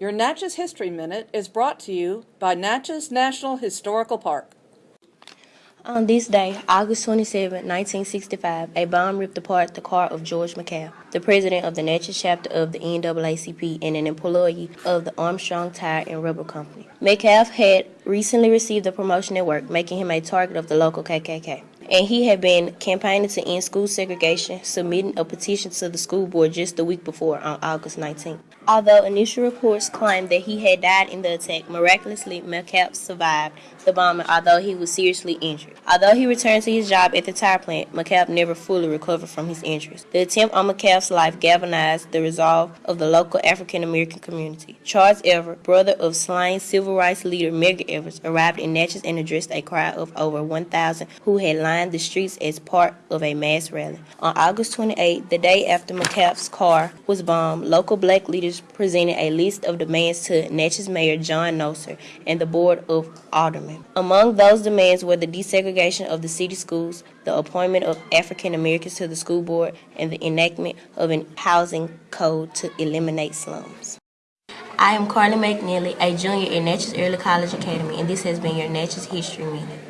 Your Natchez History Minute is brought to you by Natchez National Historical Park. On this day, August 27, 1965, a bomb ripped apart the car of George McCabe, the president of the Natchez chapter of the NAACP and an employee of the Armstrong Tire and Rubber Company. McCabe had recently received a promotion at work, making him a target of the local KKK. And he had been campaigning to end school segregation, submitting a petition to the school board just the week before on August 19. Although initial reports claimed that he had died in the attack, miraculously McCabe survived the bombing although he was seriously injured. Although he returned to his job at the tire plant, McCabe never fully recovered from his injuries. The attempt on McCabe's life galvanized the resolve of the local African American community. Charles Evers, brother of slain civil rights leader Medgar Evers, arrived in Natchez and addressed a crowd of over 1,000 who had lined the streets as part of a mass rally. On August 28, the day after McCabe's car was bombed, local black leaders presented a list of demands to Natchez Mayor John Nosser and the Board of Aldermen. Among those demands were the desegregation of the city schools, the appointment of African Americans to the school board, and the enactment of a housing code to eliminate slums. I am Carly McNeely, a junior at Natchez Early College Academy, and this has been your Natchez History Minute.